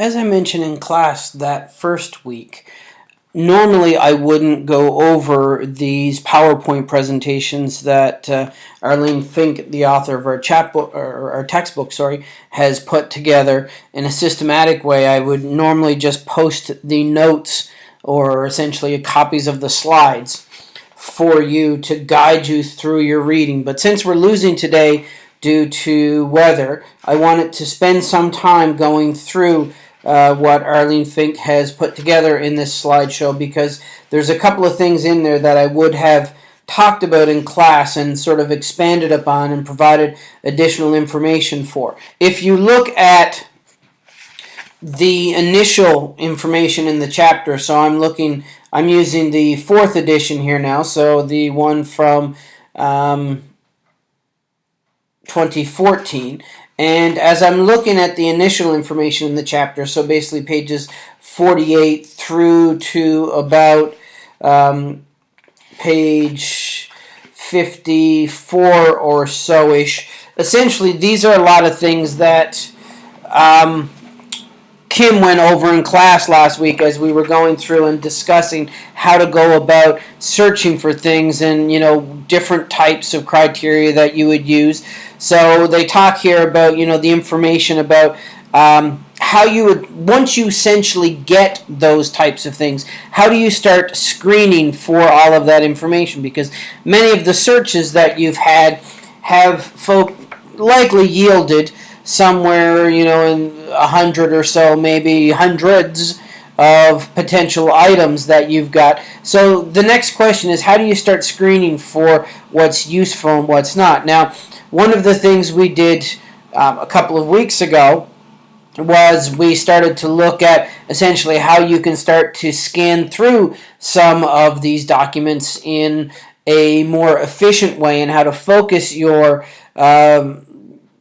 as I mentioned in class that first week, normally I wouldn't go over these PowerPoint presentations that uh, Arlene Fink, the author of our chapbook or our textbook, sorry, has put together in a systematic way. I would normally just post the notes or essentially copies of the slides for you to guide you through your reading. But since we're losing today due to weather, I wanted to spend some time going through uh, what Arlene Fink has put together in this slideshow because there's a couple of things in there that I would have talked about in class and sort of expanded upon and provided additional information for. If you look at the initial information in the chapter, so I'm looking, I'm using the fourth edition here now, so the one from um, 2014. And as I'm looking at the initial information in the chapter, so basically pages 48 through to about um, page 54 or so-ish, essentially these are a lot of things that um, Kim went over in class last week as we were going through and discussing how to go about searching for things and you know different types of criteria that you would use. So they talk here about you know the information about um, how you would once you essentially get those types of things. How do you start screening for all of that information? Because many of the searches that you've had have folk likely yielded somewhere you know in a hundred or so, maybe hundreds of potential items that you've got. So the next question is how do you start screening for what's useful and what's not? Now one of the things we did um, a couple of weeks ago was we started to look at essentially how you can start to scan through some of these documents in a more efficient way and how to focus your um,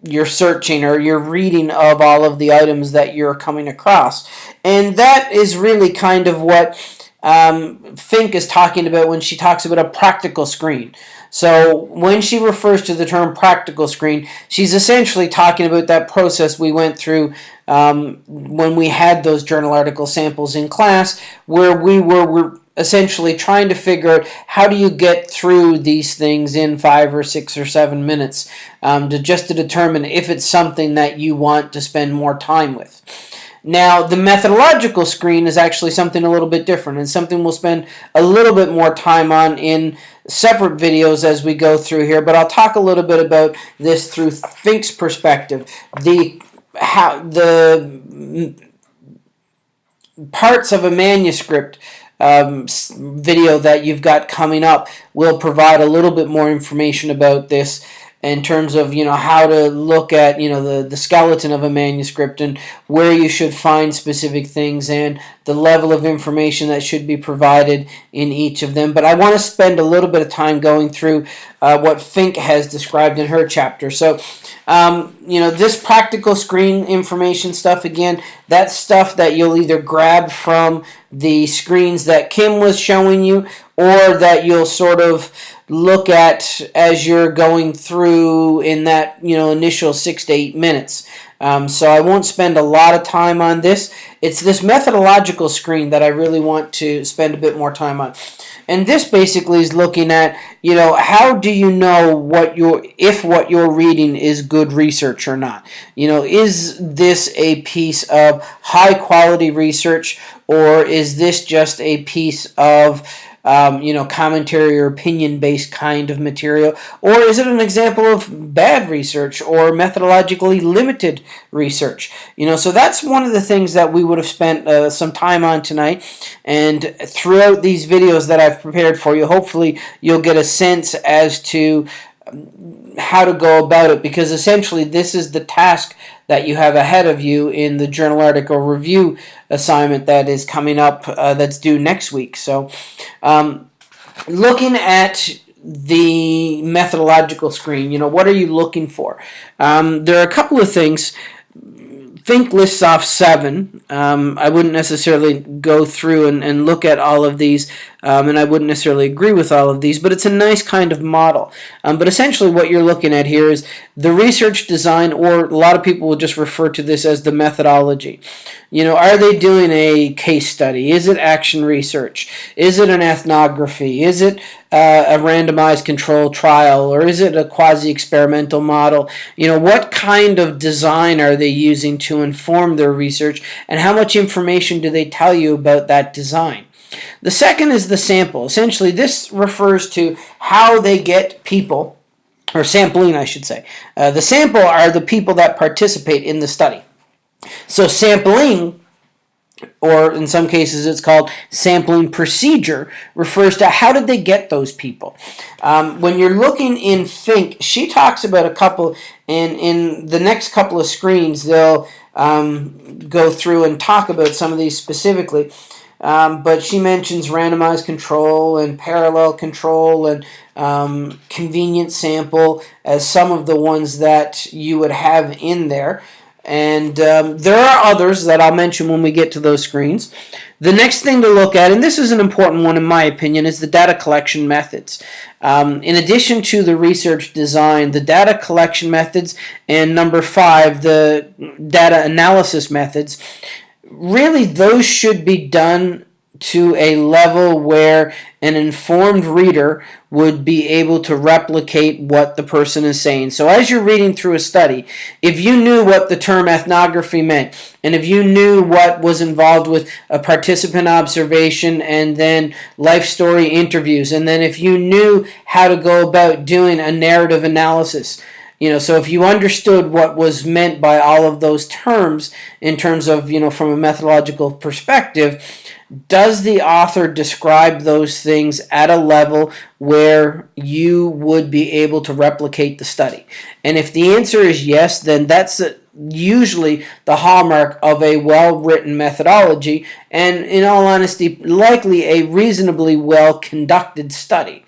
your searching or your reading of all of the items that you're coming across. And that is really kind of what um, Fink is talking about when she talks about a practical screen. So when she refers to the term practical screen, she's essentially talking about that process we went through um, when we had those journal article samples in class, where we were, were essentially trying to figure out how do you get through these things in five or six or seven minutes um, to just to determine if it's something that you want to spend more time with. Now, the methodological screen is actually something a little bit different and something we'll spend a little bit more time on in separate videos as we go through here, but I'll talk a little bit about this through Fink's perspective. The how the parts of a manuscript um, video that you've got coming up will provide a little bit more information about this in terms of you know how to look at you know the the skeleton of a manuscript and where you should find specific things and the level of information that should be provided in each of them. But I want to spend a little bit of time going through uh, what Fink has described in her chapter. So um, you know this practical screen information stuff again that's stuff that you'll either grab from the screens that Kim was showing you or that you'll sort of look at as you're going through in that you know initial six to eight minutes. Um, so I won't spend a lot of time on this. It's this methodological screen that I really want to spend a bit more time on. And this basically is looking at, you know, how do you know what you're, if what you're reading is good research or not? You know, is this a piece of high quality research or is this just a piece of um, you know, commentary or opinion-based kind of material? Or is it an example of bad research or methodologically limited research? You know, so that's one of the things that we would have spent uh, some time on tonight. And throughout these videos that I've prepared for you, hopefully you'll get a sense as to how to go about it because essentially this is the task that you have ahead of you in the journal article review assignment that is coming up uh, that's due next week. So um, looking at the methodological screen, you know, what are you looking for? Um, there are a couple of things Fink lists off seven. Um, I wouldn't necessarily go through and, and look at all of these, um, and I wouldn't necessarily agree with all of these, but it's a nice kind of model. Um, but essentially, what you're looking at here is the research design, or a lot of people will just refer to this as the methodology. You know, are they doing a case study? Is it action research? Is it an ethnography? Is it uh, a randomized control trial or is it a quasi-experimental model? You know, what kind of design are they using to inform their research and how much information do they tell you about that design? The second is the sample. Essentially, this refers to how they get people, or sampling, I should say. Uh, the sample are the people that participate in the study. So sampling or in some cases it's called sampling procedure, refers to how did they get those people. Um, when you're looking in Fink, she talks about a couple, and in the next couple of screens they'll um, go through and talk about some of these specifically. Um, but she mentions randomized control and parallel control and um, convenient sample as some of the ones that you would have in there. And um, there are others that I'll mention when we get to those screens. The next thing to look at, and this is an important one in my opinion, is the data collection methods. Um, in addition to the research design, the data collection methods, and number five, the data analysis methods, really those should be done to a level where an informed reader would be able to replicate what the person is saying. So as you're reading through a study, if you knew what the term ethnography meant, and if you knew what was involved with a participant observation and then life story interviews, and then if you knew how to go about doing a narrative analysis, you know, so if you understood what was meant by all of those terms in terms of, you know, from a methodological perspective, does the author describe those things at a level where you would be able to replicate the study? And if the answer is yes, then that's usually the hallmark of a well-written methodology and in all honesty likely a reasonably well conducted study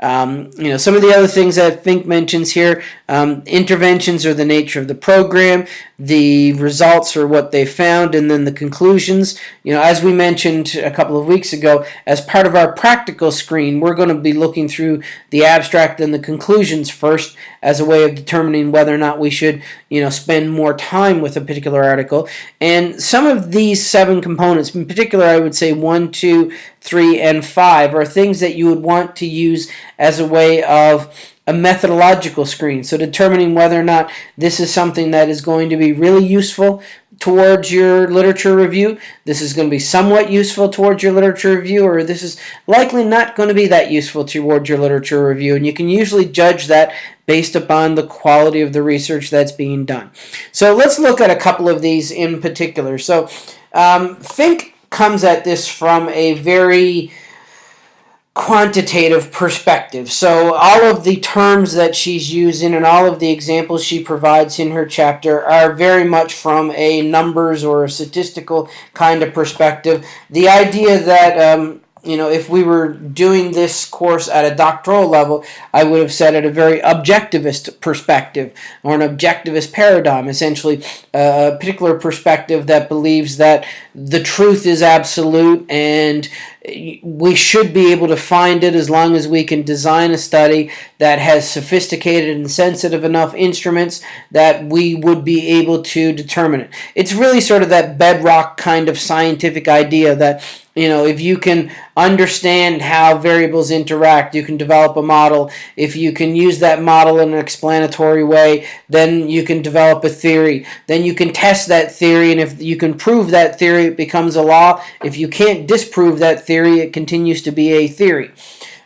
um, you know, some of the other things that Fink mentions here, um, interventions are the nature of the program, the results are what they found, and then the conclusions. You know, as we mentioned a couple of weeks ago, as part of our practical screen, we're going to be looking through the abstract and the conclusions first as a way of determining whether or not we should, you know, spend more time with a particular article. And some of these seven components, in particular, I would say one, two, three, and five, are things that you would want to use as a way of a methodological screen. So determining whether or not this is something that is going to be really useful towards your literature review, this is going to be somewhat useful towards your literature review, or this is likely not going to be that useful towards your literature review. And you can usually judge that based upon the quality of the research that's being done. So let's look at a couple of these in particular. So um, Fink comes at this from a very quantitative perspective. So all of the terms that she's using and all of the examples she provides in her chapter are very much from a numbers or a statistical kind of perspective. The idea that um, you know, if we were doing this course at a doctoral level, I would have said at a very objectivist perspective or an objectivist paradigm, essentially a particular perspective that believes that the truth is absolute and we should be able to find it as long as we can design a study that has sophisticated and sensitive enough instruments that we would be able to determine it. It's really sort of that bedrock kind of scientific idea that you know, if you can understand how variables interact, you can develop a model. If you can use that model in an explanatory way, then you can develop a theory. Then you can test that theory, and if you can prove that theory, it becomes a law. If you can't disprove that theory, it continues to be a theory.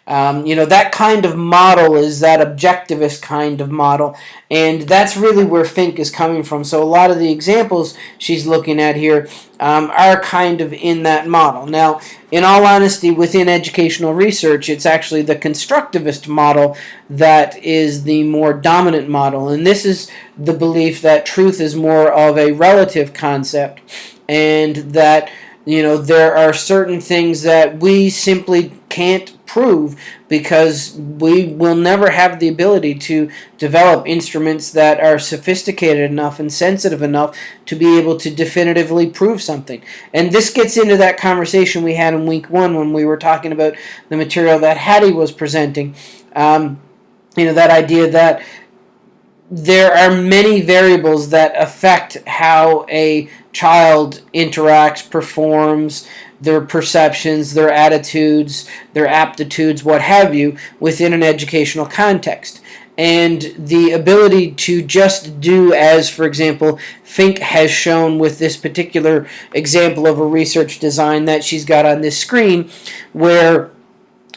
Um, you know, that kind of model is that objectivist kind of model, and that's really where Fink is coming from. So a lot of the examples she's looking at here um, are kind of in that model. Now, in all honesty, within educational research, it's actually the constructivist model that is the more dominant model, and this is the belief that truth is more of a relative concept, and that you know there are certain things that we simply can't prove because we will never have the ability to develop instruments that are sophisticated enough and sensitive enough to be able to definitively prove something. And this gets into that conversation we had in week one when we were talking about the material that Hattie was presenting. Um, you know, that idea that there are many variables that affect how a child interacts, performs, their perceptions, their attitudes, their aptitudes, what have you, within an educational context. And the ability to just do as, for example, Fink has shown with this particular example of a research design that she's got on this screen, where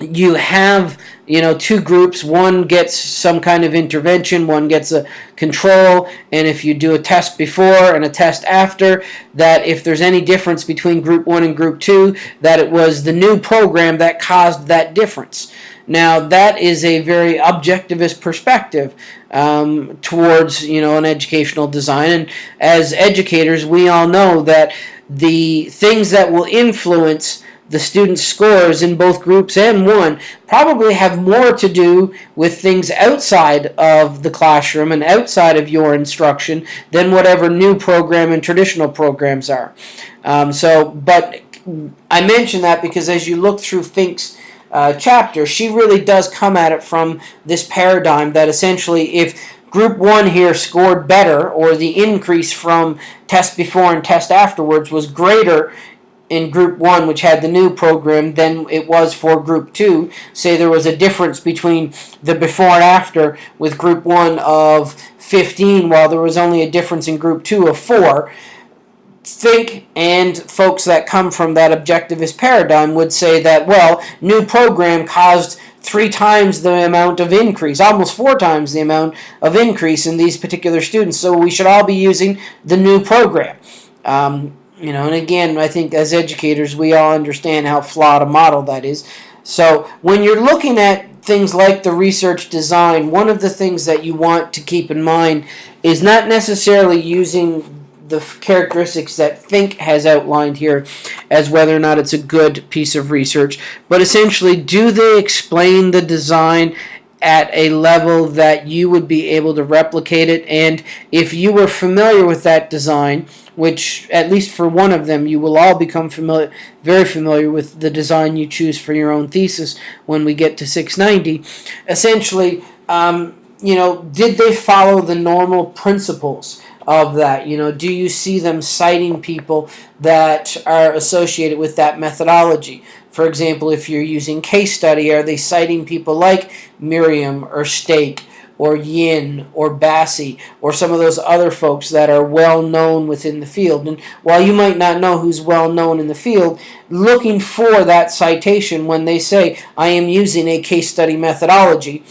you have you know two groups one gets some kind of intervention one gets a control and if you do a test before and a test after that if there's any difference between group one and group two that it was the new program that caused that difference. Now that is a very objectivist perspective um, towards you know an educational design. And as educators we all know that the things that will influence the students' scores in both groups and one probably have more to do with things outside of the classroom and outside of your instruction than whatever new program and traditional programs are. Um, so, but I mention that because as you look through Fink's uh, chapter, she really does come at it from this paradigm that essentially if group one here scored better or the increase from test before and test afterwards was greater in group one, which had the new program, than it was for group two. Say there was a difference between the before and after with group one of 15, while there was only a difference in group two of four. Fink and folks that come from that objectivist paradigm would say that, well, new program caused three times the amount of increase, almost four times the amount of increase in these particular students. So we should all be using the new program. Um, you know, and again, I think as educators, we all understand how flawed a model that is. So when you're looking at things like the research design, one of the things that you want to keep in mind is not necessarily using the characteristics that Fink has outlined here as whether or not it's a good piece of research, but essentially, do they explain the design at a level that you would be able to replicate it? And if you were familiar with that design, which at least for one of them you will all become familiar, very familiar with the design you choose for your own thesis when we get to 690. Essentially, um, you know, did they follow the normal principles of that? You know, do you see them citing people that are associated with that methodology? For example, if you're using case study, are they citing people like Merriam or Stake? Or Yin or Bassey or some of those other folks that are well known within the field. And while you might not know who's well known in the field, looking for that citation when they say, I am using a case study methodology,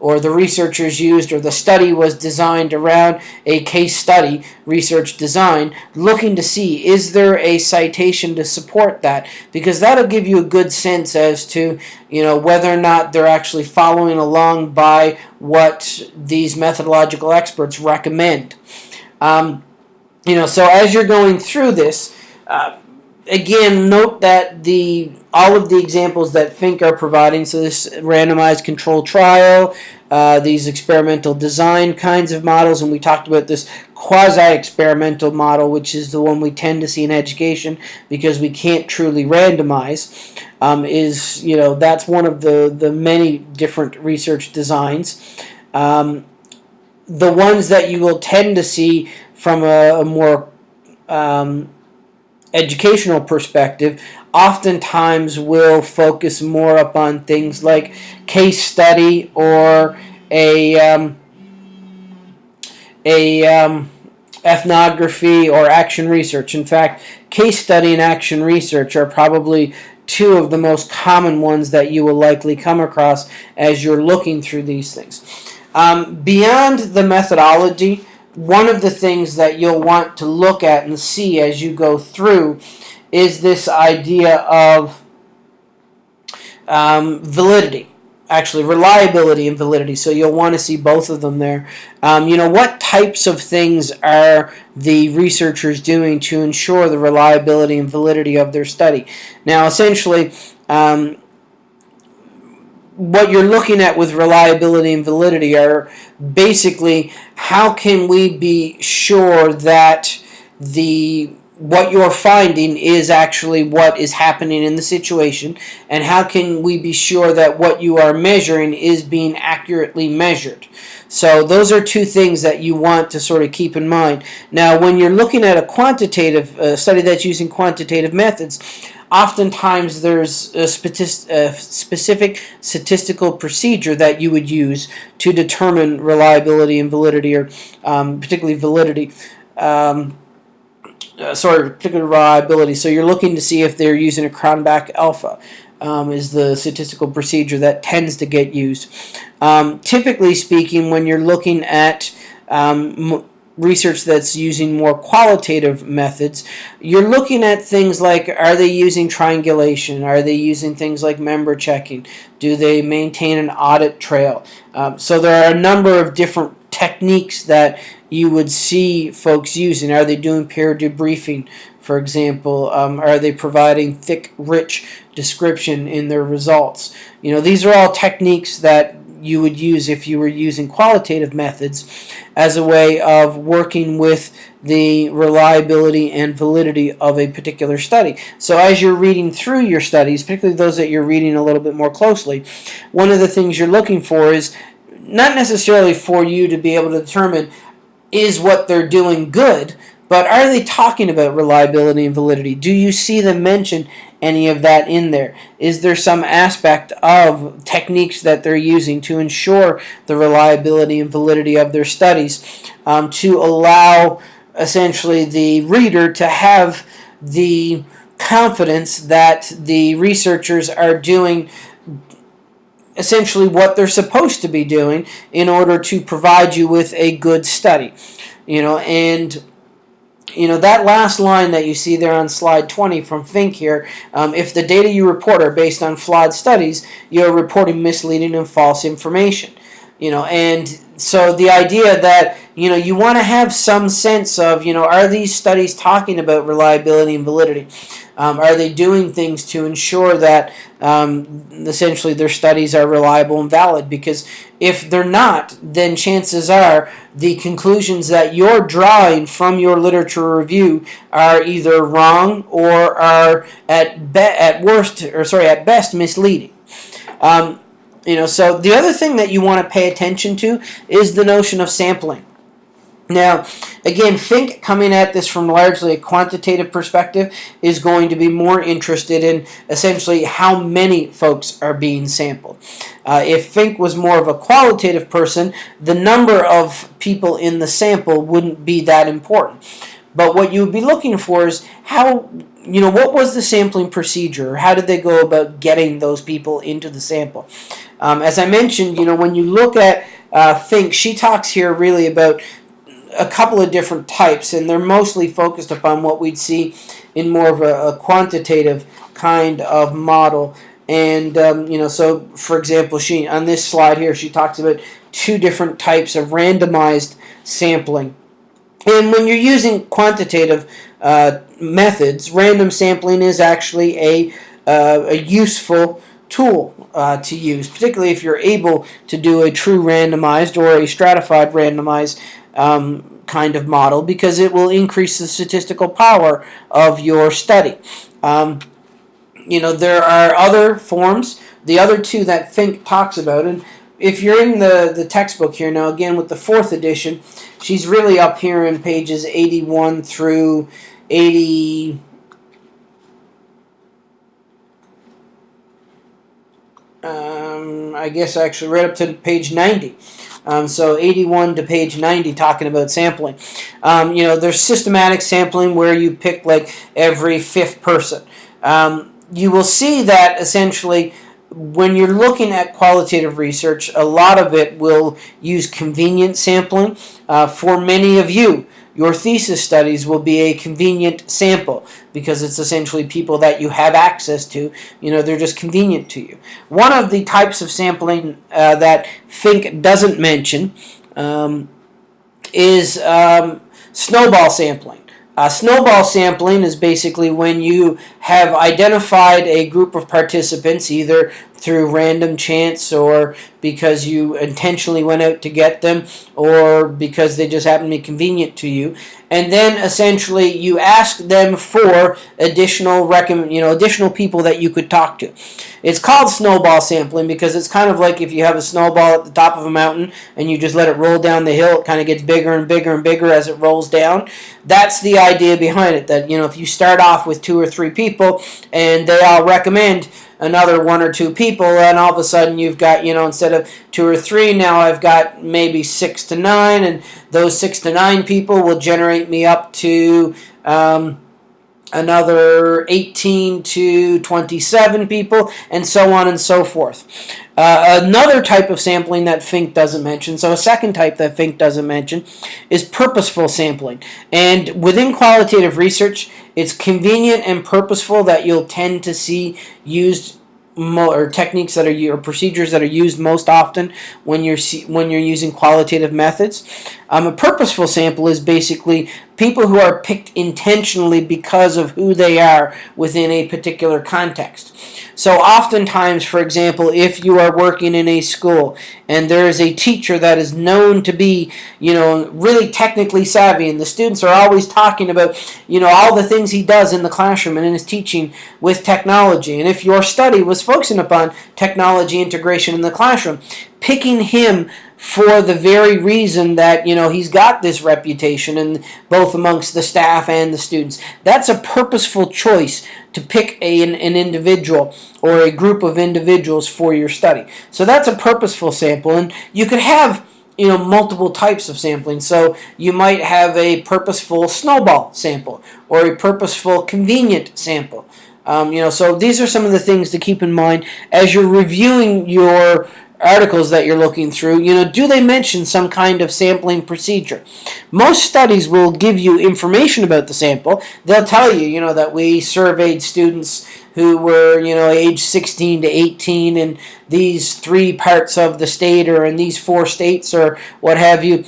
or the researchers used or the study was designed around a case study research design looking to see is there a citation to support that? Because that'll give you a good sense as to you know whether or not they're actually following along by what these methodological experts recommend. Um, you know so as you're going through this uh, again, note that the all of the examples that Fink are providing, so this randomized control trial, uh, these experimental design kinds of models, and we talked about this quasi-experimental model, which is the one we tend to see in education because we can't truly randomize, um, is, you know, that's one of the, the many different research designs. Um, the ones that you will tend to see from a, a more um, educational perspective oftentimes will focus more upon things like case study or a um, a um, ethnography or action research. In fact, case study and action research are probably two of the most common ones that you will likely come across as you're looking through these things. Um, beyond the methodology, one of the things that you'll want to look at and see as you go through is this idea of um, validity. Actually reliability and validity. So you'll want to see both of them there. Um, you know what types of things are the researchers doing to ensure the reliability and validity of their study? Now essentially um, what you're looking at with reliability and validity are basically how can we be sure that the what you're finding is actually what is happening in the situation? And how can we be sure that what you are measuring is being accurately measured? So those are two things that you want to sort of keep in mind. Now when you're looking at a quantitative uh, study that's using quantitative methods oftentimes there's a, specific statistical procedure that you would use to determine reliability and validity or um, particularly validity um, uh, sorry, particular reliability. So you're looking to see if they're using a Cronbach alpha. Um, is the statistical procedure that tends to get used. Um, typically speaking, when you're looking at um, research that's using more qualitative methods, you're looking at things like are they using triangulation? Are they using things like member checking? Do they maintain an audit trail? Um, so there are a number of different techniques that you would see folks using? Are they doing peer debriefing, for example? Um, are they providing thick, rich description in their results? You know, these are all techniques that you would use if you were using qualitative methods as a way of working with the reliability and validity of a particular study. So as you're reading through your studies, particularly those that you're reading a little bit more closely, one of the things you're looking for is not necessarily for you to be able to determine is what they're doing good, but are they talking about reliability and validity? Do you see them mention any of that in there? Is there some aspect of techniques that they're using to ensure the reliability and validity of their studies um, to allow essentially the reader to have the confidence that the researchers are doing essentially what they're supposed to be doing in order to provide you with a good study. You know, and you know that last line that you see there on slide 20 from Fink here, um, if the data you report are based on flawed studies, you're reporting misleading and false information. You know, and so the idea that you know you want to have some sense of you know are these studies talking about reliability and validity um, are they doing things to ensure that um, essentially their studies are reliable and valid because if they're not then chances are the conclusions that you're drawing from your literature review are either wrong or are at be- at worst or sorry at best misleading um, you know, so the other thing that you want to pay attention to is the notion of sampling. Now, again, Fink coming at this from largely a quantitative perspective is going to be more interested in essentially how many folks are being sampled. Uh, if Fink was more of a qualitative person, the number of people in the sample wouldn't be that important. But what you would be looking for is how, you know, what was the sampling procedure? How did they go about getting those people into the sample? Um, as I mentioned, you know, when you look at uh, Fink, she talks here really about a couple of different types, and they're mostly focused upon what we'd see in more of a, a quantitative kind of model. And um, you know, so for example, she on this slide here, she talks about two different types of randomized sampling. And when you're using quantitative uh, methods, random sampling is actually a, uh, a useful tool uh, to use, particularly if you're able to do a true randomized or a stratified randomized um, kind of model because it will increase the statistical power of your study. Um, you know, there are other forms, the other two that Fink talks about, and if you're in the, the textbook here now, again with the fourth edition, she's really up here in pages 81 through 80. Um, I guess actually right up to page 90. Um, so 81 to page 90 talking about sampling. Um, you know, there's systematic sampling where you pick like every fifth person. Um, you will see that essentially when you're looking at qualitative research, a lot of it will use convenient sampling. Uh, for many of you, your thesis studies will be a convenient sample because it's essentially people that you have access to. You know, they're just convenient to you. One of the types of sampling uh, that Fink doesn't mention um, is um, snowball sampling. Uh, snowball sampling is basically when you have identified a group of participants either through random chance or because you intentionally went out to get them or because they just happen to be convenient to you. And then essentially you ask them for additional recommend you know additional people that you could talk to. It's called snowball sampling because it's kind of like if you have a snowball at the top of a mountain and you just let it roll down the hill it kind of gets bigger and bigger and bigger as it rolls down. That's the idea behind it that you know if you start off with two or three people and they all recommend another one or two people and all of a sudden you've got you know instead of two or three now I've got maybe six to nine and those six to nine people will generate me up to um, another 18 to 27 people, and so on and so forth. Uh, another type of sampling that Fink doesn't mention, so a second type that Fink doesn't mention, is purposeful sampling. And within qualitative research, it's convenient and purposeful that you'll tend to see used or techniques that are or procedures that are used most often when you're when you're using qualitative methods. Um, a purposeful sample is basically people who are picked intentionally because of who they are within a particular context. So oftentimes, for example, if you are working in a school and there is a teacher that is known to be, you know, really technically savvy and the students are always talking about, you know, all the things he does in the classroom and in his teaching with technology. And if your study was focusing upon technology integration in the classroom, picking him for the very reason that you know he's got this reputation and both amongst the staff and the students. That's a purposeful choice to pick a, an, an individual or a group of individuals for your study. So that's a purposeful sample and you could have you know multiple types of sampling. So you might have a purposeful snowball sample or a purposeful convenient sample. Um, you know so these are some of the things to keep in mind as you're reviewing your articles that you're looking through, you know, do they mention some kind of sampling procedure? Most studies will give you information about the sample. They'll tell you, you know, that we surveyed students who were, you know, age 16 to 18 in these three parts of the state or in these four states or what have you.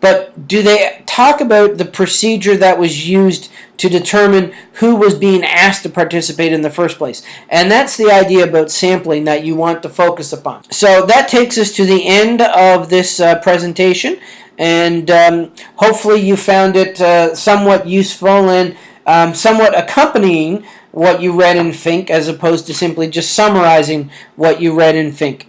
But do they talk about the procedure that was used to determine who was being asked to participate in the first place. And that's the idea about sampling that you want to focus upon. So that takes us to the end of this uh, presentation. And um, hopefully you found it uh, somewhat useful and um, somewhat accompanying what you read in Fink as opposed to simply just summarizing what you read in Fink.